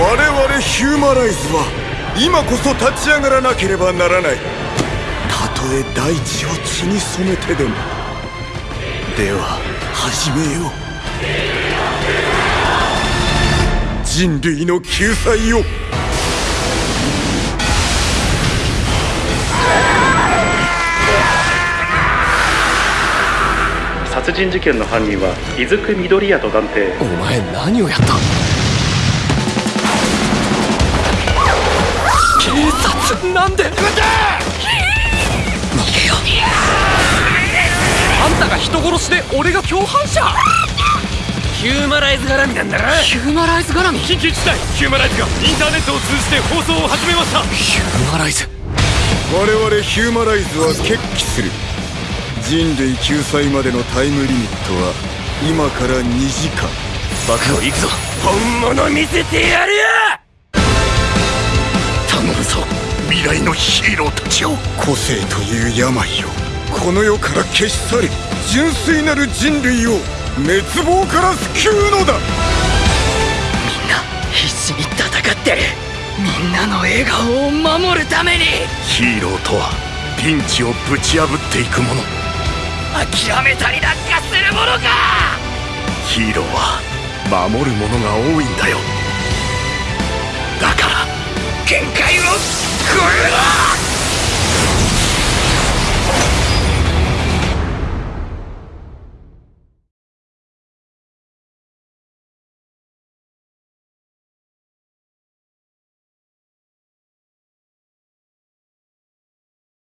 我々ヒューマライズは今こそ立ち上がらなければならない。たとえ大地を血に染めてでも。では始めよう。人類の救済を。殺人事件の犯人は伊豆久緑屋と断定。お前何をやった？なんで？逃げよあんたが人殺しで俺が共犯者？ヒューマライズ絡みなんだな。ヒューマライズ絡み？緊急事態。ヒューマライズがインターネットを通じて放送を始めました。ヒューマライズ。我々ヒューマライズは決起する。人類救済までのタイムリミットは今から2時間。爆破行くぞ。本物見せてやるよ未来のヒーローたちを個性という病をこの世から消し去り純粋なる人類を滅亡から救うのだ。みんな必死に戦ってる。みんなの笑顔を守るために。ヒーローとはピンチをぶち破っていくもの。諦めたりなんかするものか。ヒーローは守るものが多いんだよ限界を超えろ